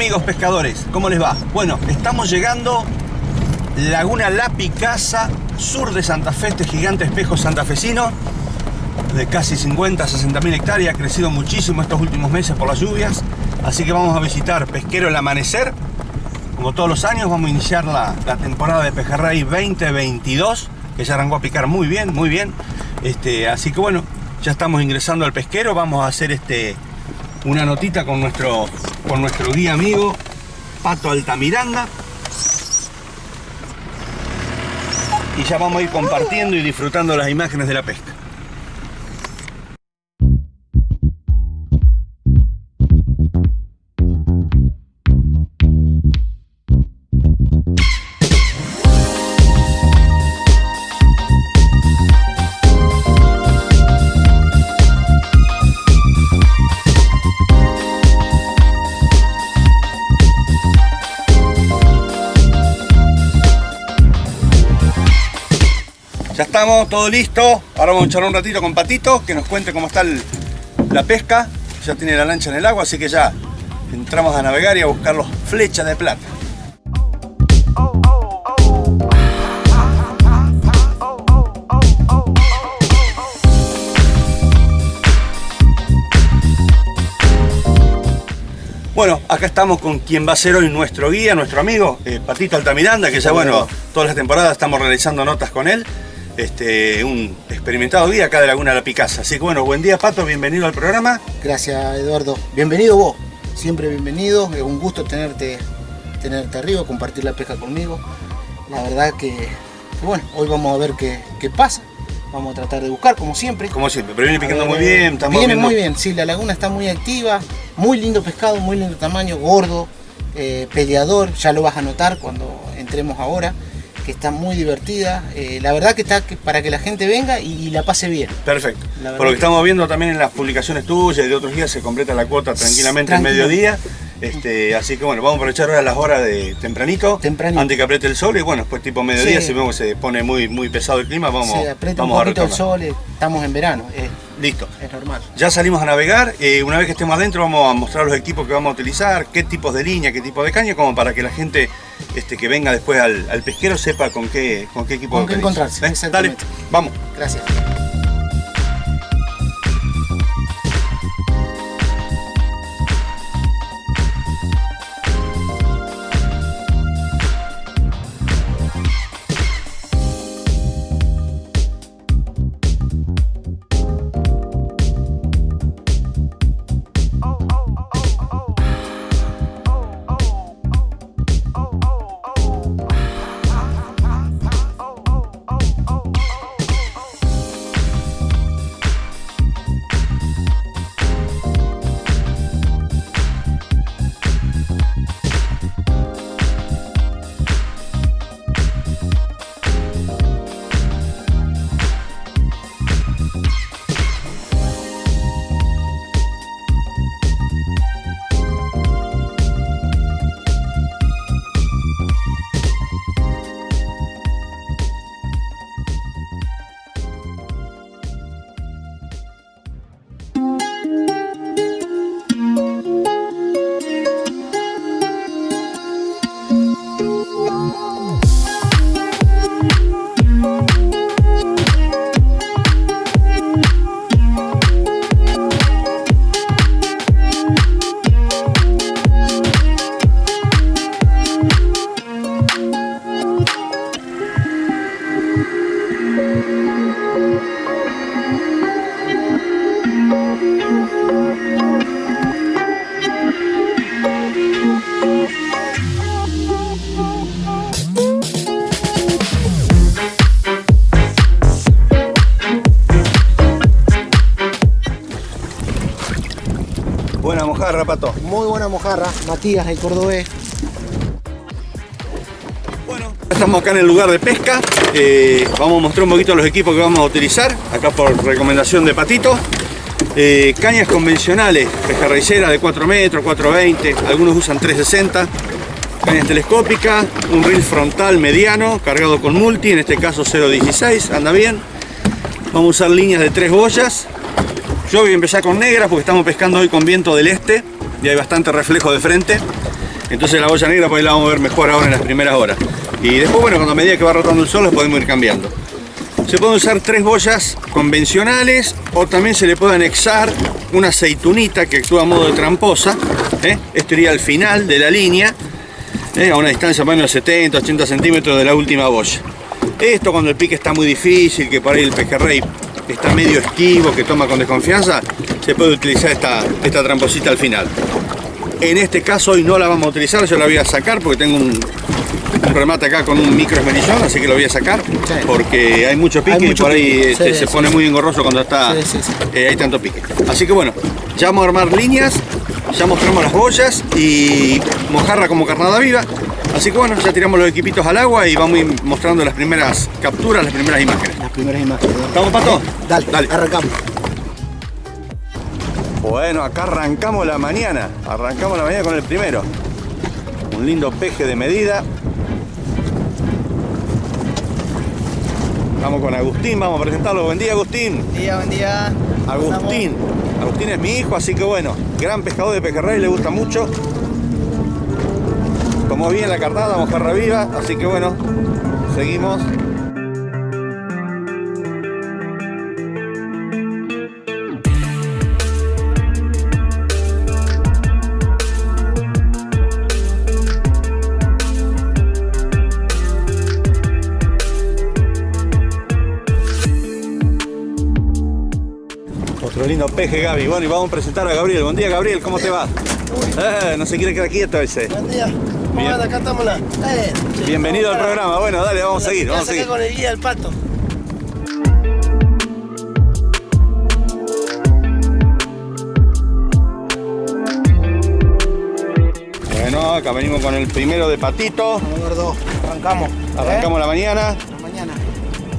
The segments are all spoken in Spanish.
amigos pescadores? ¿Cómo les va? Bueno, estamos llegando Laguna La Picasa, sur de Santa Fe, este gigante espejo santafesino de casi 50 60 mil hectáreas, ha crecido muchísimo estos últimos meses por las lluvias, así que vamos a visitar Pesquero el Amanecer. Como todos los años vamos a iniciar la, la temporada de Pejerrey 2022, que ya arrancó a picar muy bien, muy bien. Este, así que bueno, ya estamos ingresando al pesquero, vamos a hacer este, una notita con nuestro, con nuestro guía amigo Pato Altamiranda. Y ya vamos a ir compartiendo y disfrutando las imágenes de la pesca. Estamos, todo listo. Ahora vamos a echar un ratito con Patito, que nos cuente cómo está el- la pesca. Ya tiene la lancha en el agua, así que ya entramos a navegar y a buscar los flechas de plata. Bueno, acá estamos con quien va a ser hoy nuestro guía, nuestro amigo, eh, Patito Altamiranda, que ya bueno, todas las temporadas estamos realizando notas con él. Este, un experimentado guía acá de Laguna La Picasa. Así que bueno, buen día Pato, bienvenido al programa. Gracias Eduardo. Bienvenido vos. Siempre bienvenido. Es un gusto tenerte, tenerte arriba, compartir la pesca conmigo. La verdad que, que bueno, hoy vamos a ver qué, qué pasa. Vamos a tratar de buscar como siempre. Como siempre, pero viene picando ver, muy bien, estamos Viene viendo- muy bien, sí, la laguna está muy activa, muy lindo pescado, muy lindo tamaño, gordo, eh, peleador, ya lo vas a notar cuando entremos ahora, que está muy divertida. Eh, la verdad que está que- para que la gente venga y, y la pase bien. Perfecto. Por lo que estamos viendo también en las publicaciones tuyas y de otros días se completa la cuota tranquilamente al mediodía. Este, así que bueno, vamos a aprovechar ahora las horas de tempranito, Tempranito. antes que apriete el sol y bueno, después tipo mediodía Sí. si vemos que se pone muy, muy pesado el clima, vamos, Se un vamos a poquito el sol, eh, estamos en verano, eh, Listo. es normal. Ya salimos a navegar, eh, una vez que estemos adentro vamos a mostrar los equipos que vamos a utilizar, qué tipos de línea, qué tipo de caña, como para que la gente este, que venga después al, al pesquero sepa con qué, con qué equipo Con qué encontrarse, ¿Eh? Dale, vamos. Gracias. Matías, el cordobés. Bueno, estamos acá en el lugar de pesca. Eh, vamos a mostrar un poquito los equipos que vamos a utilizar. Acá por recomendación de Patito. Eh, cañas convencionales, pejarraicera de 4 metros, 420. Algunos usan 360. Cañas telescópicas, un reel frontal mediano cargado con multi, en este caso 0.16, anda bien. Vamos a usar líneas de tres boyas. Yo voy a empezar con negras porque estamos pescando hoy con viento del este y hay bastante reflejo de frente. Entonces la boya negra pues la vamos a ver mejor ahora en las primeras horas. Y después, bueno, cuando a medida que va rotando el sol, podemos ir cambiando. Se pueden usar tres boyas convencionales o también se le puede anexar una aceitunita que actúa a modo de tramposa. ¿eh? Esto iría al final de la línea, ¿eh? a una distancia más o menos 70, 80 centímetros de la última boya. Esto cuando el pique está muy difícil, que por ahí el pejerrey está medio esquivo, que toma con desconfianza, se puede utilizar esta, esta tramposita al final. En este caso hoy no la vamos a utilizar, yo la voy a sacar porque tengo un, remate acá con un micro esmerillón, así que lo voy a sacar porque hay mucho pique y por ahí este, se pone muy engorroso cuando está eh, hay tanto pique. Así que bueno, ya vamos a armar líneas, ya mostramos las boyas y mojarra como carnada viva. Así que bueno, ya tiramos los equipitos al agua y vamos a ir mostrando las primeras capturas, las primeras imágenes. Las primeras imágenes. ¿Estamos, Pato? Dale, dale, arrancamos. Bueno, acá arrancamos la mañana. Arrancamos la mañana con el primero. Un lindo peje de medida. Vamos con Agustín, vamos a presentarlo. Buen día, Agustín. Buen día, buen día. Agustín. Agustín es mi hijo, así que bueno, gran pescador de pejerrey, le gusta mucho. Tomó bien la cartada, mojarra viva, así que bueno, seguimos. Lindo peje, Gaby. Bueno, y vamos a presentar a Gabriel. Buen día, Gabriel. ¿Cómo te va? Eh, no se quiere quedar quieto ese. Buen día. ¿Cómo Bien. anda? Acá estamos la. Eh, Bienvenido al programa. Bueno, dale, vamos a seguir, vamos a seguir. con el guía del pato. Bueno, acá venimos con el primero de patito. Gordo. Arrancamos. Arrancamos la mañana. ¿Eh? La mañana.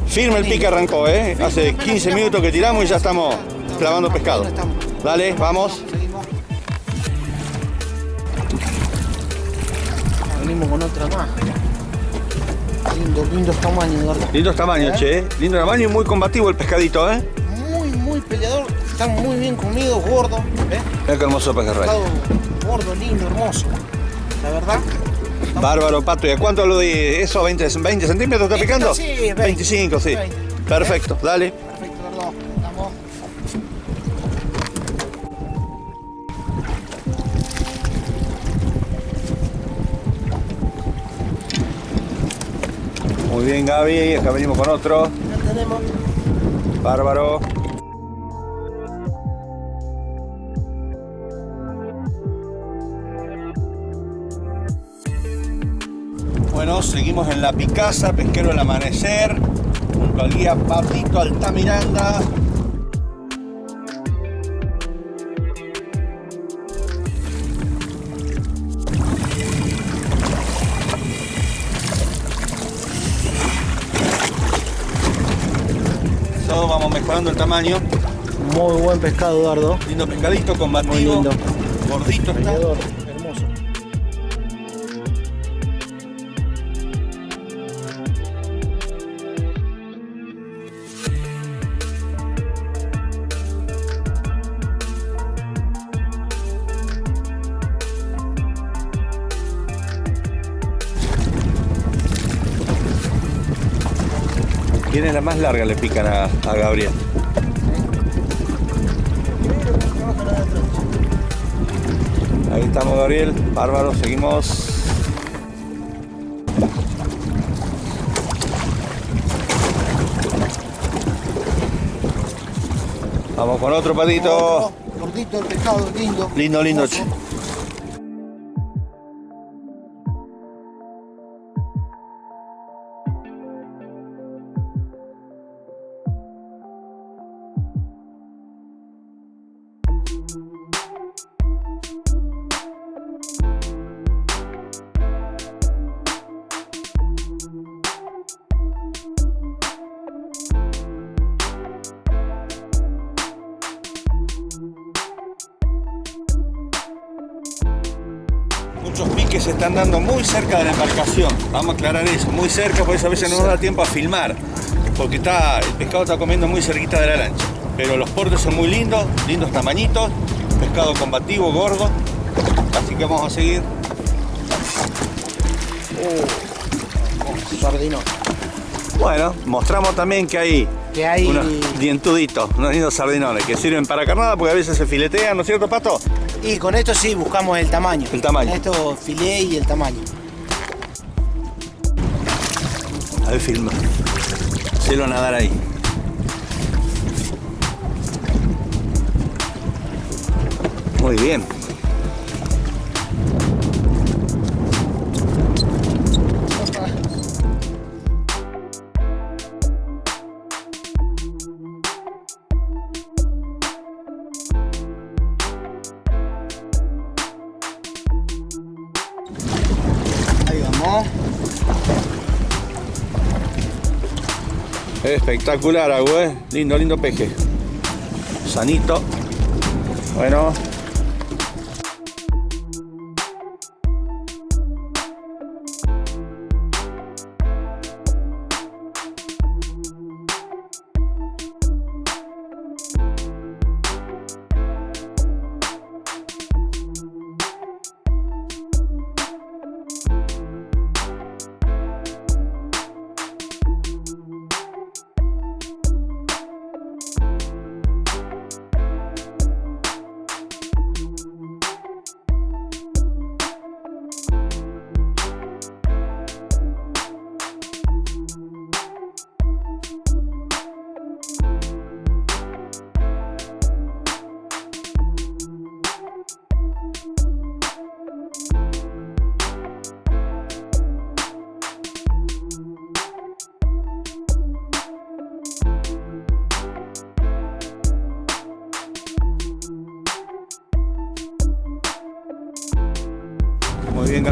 Firme el pique arrancó, ¿eh? Hace 15 minutos que tiramos y ya estamos clavando pescado. Dale, vamos. Venimos con otra más. Lindo, lindos tamaños, gordo. Lindos tamaños, che. ¿eh? Lindo tamaño y muy combativo el pescadito, ¿eh? Muy, muy peleador. Están muy bien comidos, gordos. ¿Ves? Mira qué hermoso pejerrey. Gordo, lindo, hermoso. La verdad. Bárbaro, pato. ¿Y a cuánto lo de eso? ¿20, 20 centímetros está picando? Sí, 20. 25, sí. 20. Perfecto, dale. Perfecto, gordo. Muy bien, Gaby. Acá venimos con otro. Ya tenemos. Bárbaro. Bueno, seguimos en la Picasa, pesquero del amanecer, junto al guía Patito Altamiranda. Mejorando el tamaño. Muy buen pescado, Eduardo. Lindo pescadito, combativo. Muy lindo. Gordito está. Hermoso. Tiene la más larga, le pican a, a Gabriel. Estamos, Gabriel. Bárbaro, seguimos. Vamos con otro patito. Gordito el pescado, lindo. Lindo, lindo. hermoso. Muy cerca de la embarcación. Vamos a aclarar eso, muy cerca, por eso a veces no nos da tiempo a filmar. Porque está, el pescado está comiendo muy cerquita de la lancha. Pero los portes son muy lindos, lindos tamañitos, pescado combativo, gordo. Así que vamos a seguir. Uh. Bueno, mostramos también que hay Que hay... unos dientuditos, unos lindos sardinones que sirven para carnada porque a veces se filetean, ¿no es cierto, Pato? Y con esto sí buscamos el tamaño. El tamaño. Esto filé y el tamaño. A ver, filma. Hacelo nadar ahí. Muy bien. Espectacular, agua, ¿eh? Lindo, lindo peje. Sanito. Bueno.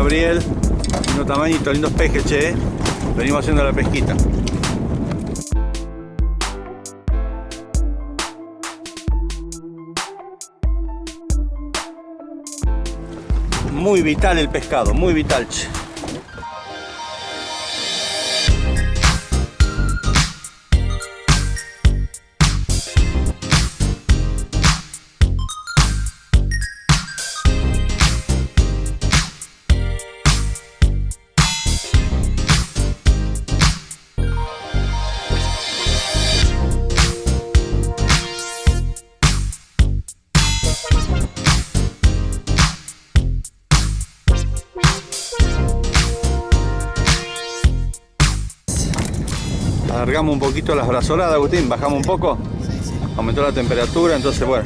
Gabriel. Lindo tamañito, lindos pejes, che. Venimos haciendo la pesquita. Muy vital el pescado, muy vital, che. Alargamos un poquito las brazoladas, Agustín, bajamos un poco, aumentó la temperatura, entonces bueno,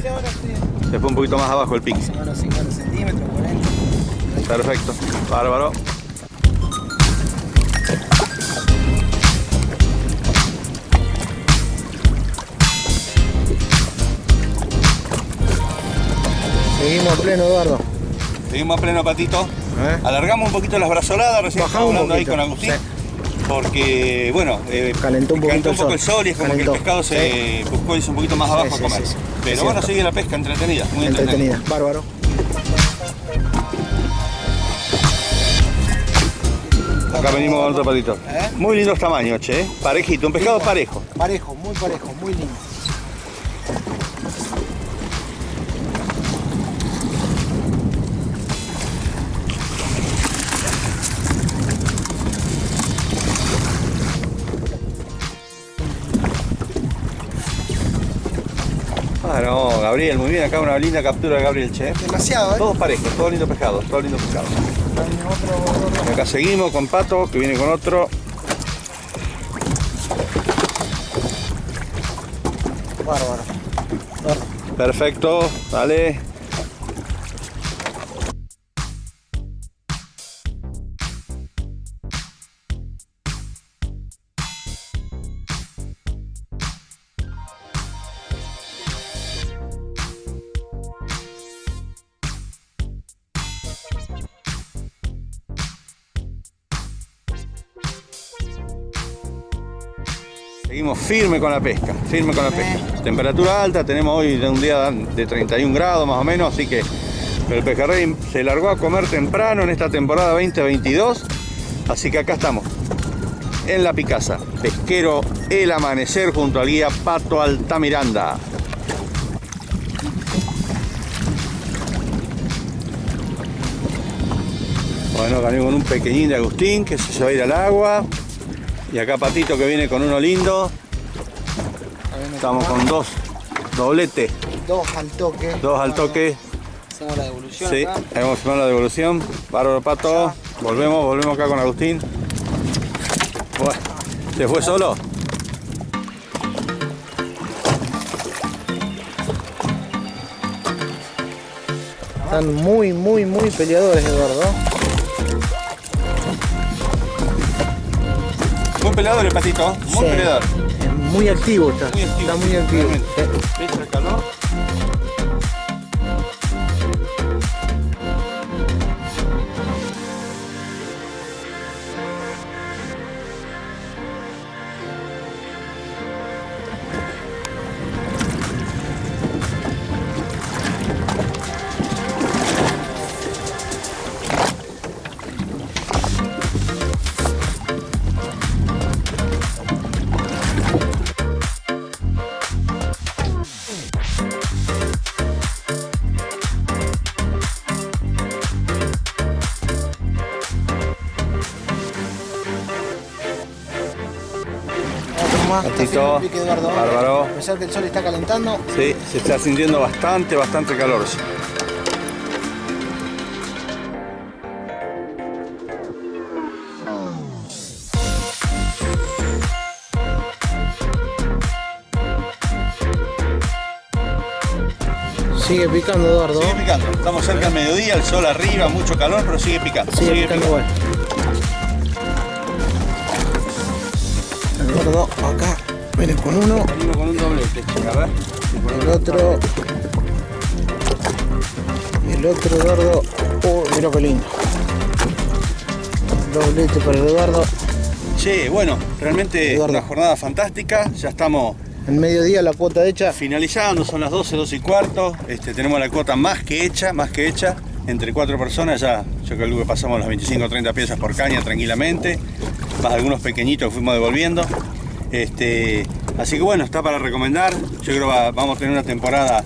se fue un poquito más abajo el pique. Unos 50 centímetros, 40. Perfecto, bárbaro. Seguimos a pleno, Eduardo. Seguimos a pleno patito. ¿Eh? Alargamos un poquito las brazoladas, recién Bajamos un hablando ahí poquito, con Agustín. sí. Porque, bueno, eh, Calentó un poquito calentó un el poco sol. el sol y es como Calentó, que el pescado se buscó irse un poquito más abajo sí, a comer. sí, sí. Pero bueno, sigue la pesca entretenida, muy entretenida. Entretenida, bárbaro. Acá venimos con otro patito. ¿Eh? Muy lindos tamaños, che. ¿eh? Parejito, un pescado parejo. Parejo, muy parejo, muy lindo. Gabriel, muy bien. Acá una linda captura de Gabriel, che. Demasiado, ¿eh? Todos parejos, todos lindos pescados, todos lindos pescados. Y acá seguimos con Pato, que viene con otro. Bárbaro. Perfecto, dale. Firme con la pesca, firme con la pesca. Temperatura alta, tenemos hoy un día de 31 grados más o menos, así que el pejerrey se largó a comer temprano en esta temporada 2022, así que acá estamos, en La Picasa, pesquero El Amanecer junto al guía Pato Altamiranda. Bueno, gané con un pequeñín de Agustín que se va a ir al agua. Y acá Patito que viene con uno lindo. Estamos con dos doblete, Dos al toque. dos al toque. Hacemos la devolución Sí, acá. a filmar la devolución. Bárbaro Pato. Volvemos, volvemos acá con Agustín. Bueno, ¿se fue solo? Están muy, muy, muy peleadores, Eduardo. Muy peleador el Patito, muy Sí. peleador. Muy activo está. Muy activo, Está muy activo. Más. Pique, Eduardo. bárbaro. A pesar que el sol está calentando, Sí, se está sintiendo bastante, bastante calor. sigue picando, Eduardo. Sigue picando. Estamos cerca del mediodía, el sol arriba, mucho calor, pero sigue picando. Sigue picando igual. Eduardo, acá. Viene con uno, Venimos con un doblete, chica, a ver. el otro. El otro, Eduardo. Oh, mira qué lindo. Doblete para el Eduardo. Che, bueno, realmente Eduardo. una jornada fantástica. Ya estamos En mediodía la cuota hecha. finalizando, son las 12, 12 y cuarto. Este, tenemos la cuota más que hecha, más que hecha. Entre cuatro personas ya, yo creo que pasamos las 25 o 30 piezas por caña tranquilamente. Algunos pequeñitos que fuimos devolviendo. Este, así que bueno, está para recomendar. Yo creo que va- vamos a tener una temporada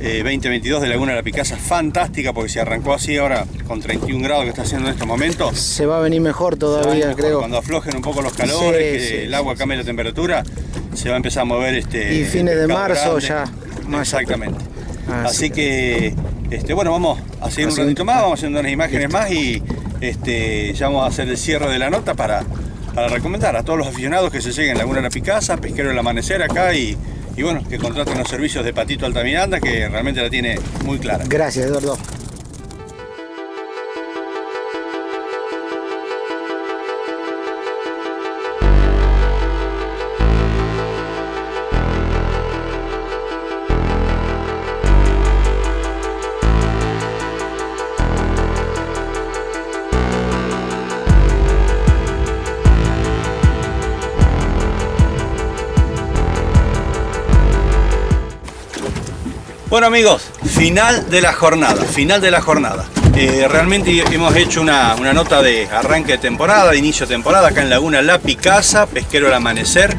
eh, 2022 de Laguna de la Picasa fantástica porque se arrancó así ahora con 31 grados que está haciendo en estos momentos. Se va a venir mejor todavía, Mejor, creo. Cuando aflojen un poco los calores, Sí, que sí, el agua sí, cambie la temperatura, se va a empezar a mover este. Y fines de marzo grande. ya, más Exactamente. Así Así que, este, bueno, vamos a seguir un ratito más, vamos haciendo unas imágenes más y este, ya vamos a hacer el cierre de la nota para, para recomendar a todos los aficionados que se lleguen a Laguna de la Picasa, Pesquero del Amanecer acá y, y bueno, que contraten los servicios de Patito Altamiranda que realmente la tiene muy clara. Gracias, Eduardo. Bueno amigos, final de la jornada, final de la jornada. Eh, realmente hemos hecho una, una nota de arranque de temporada, de inicio de temporada, acá en Laguna La Picasa, Pesquero al Amanecer,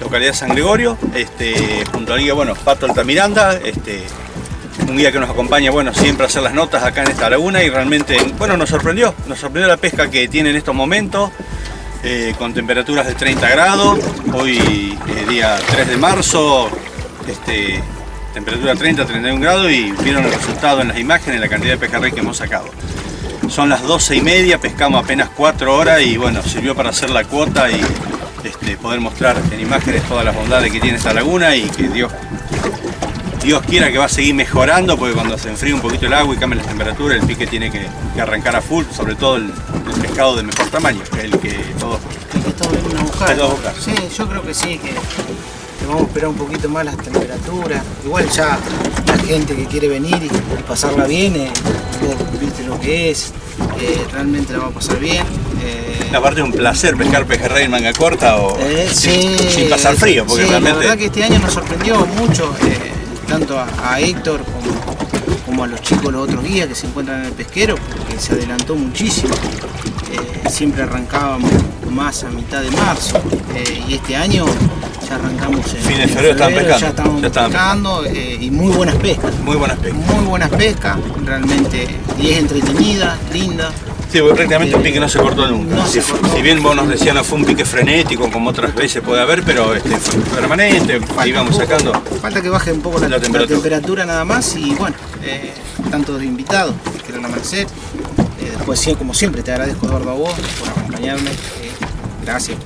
localidad San Gregorio, este, junto al guía, bueno, Pato Altamiranda, este, un guía que nos acompaña, bueno, siempre a hacer las notas acá en esta laguna y realmente, bueno, nos sorprendió, nos sorprendió la pesca que tiene en estos momentos, eh, con temperaturas de 30 grados, hoy eh, día 3 de marzo, este, temperatura 30, 31 grados y vieron el resultado en las imágenes, la cantidad de pejerrey que hemos sacado. Son las 12 y media, pescamos apenas 4 horas y bueno, sirvió para hacer la cuota y este, poder mostrar en imágenes todas las bondades que tiene esta laguna y que Dios, Dios quiera que va a seguir mejorando porque cuando se enfríe un poquito el agua y cambie la temperatura el pique tiene que, que arrancar a full, sobre todo el, el pescado de mejor tamaño, que es el que todos El que todos venimos a buscar. Que todos buscar. Sí, yo creo que sí, que vamos a esperar un poquito más las temperaturas. Igual ya la gente que quiere venir y, pasarla bien, eh, vos viste lo que es, eh, realmente la va a pasar bien. eh, Aparte es un placer pescar pejerrey en manga corta o eh, sin, sí, sin pasar frío, porque sí, realmente La verdad que este año nos sorprendió mucho, eh, tanto a, a Héctor como, como a los chicos, los otros guías que se encuentran en el pesquero, porque se adelantó muchísimo. Eh, siempre arrancábamos más a mitad de marzo eh, y este año ya arrancamos en, Fin de febrero estaban pescando, ya estamos ya pescando eh, y muy buenas pescas muy buenas pescas. muy buenas pescas, realmente, y es entretenida, linda, Sí, porque prácticamente un pique no se cortó nunca. No si, se cortó. si bien vos nos decías no fue un pique frenético como otras veces puede haber, pero este, fue permanente, Falta íbamos poco, sacando. Falta que baje un poco la, La la temperatura. nada más y bueno, eh, tanto de invitados que quieran amanecer. Eh, después, como siempre, te agradezco Eduardo a vos por acompañarme. Gracias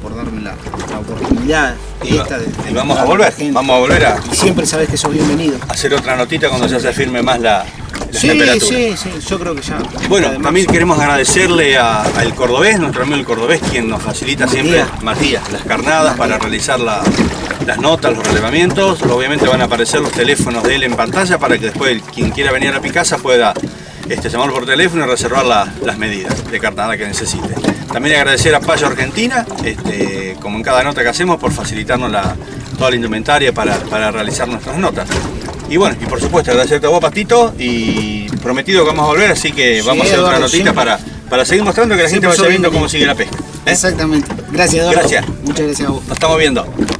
por, por darme la, la oportunidad Y, esta de, de y vamos a volver, vamos a volver a Y siempre sabes que sos bienvenido. hacer otra notita cuando ya se firme más la, la Sí, sí, sí, yo creo que ya. Bueno, además- también queremos agradecerle al cordobés, nuestro amigo el cordobés, quien nos facilita siempre, Matías. Matías, las carnadas para realizar la- las notas, los relevamientos. Obviamente van a aparecer los teléfonos de él en pantalla para que después quien quiera venir a Picasa pueda este, llamar por teléfono y reservar la- las medidas de carnada que necesite. También agradecer a Payo Argentina, este, como en cada nota que hacemos, por facilitarnos la- toda la indumentaria para, para realizar nuestras notas. Y bueno, y por supuesto agradecerte a vos, Patito, y prometido que vamos a volver, así que Sí, vamos a hacer otra notita siempre- para, para seguir mostrando que la gente vaya viendo cómo sigue la pesca. ¿eh? Exactamente. Gracias, Eduardo. Gracias. Muchas gracias a vos. Nos estamos viendo.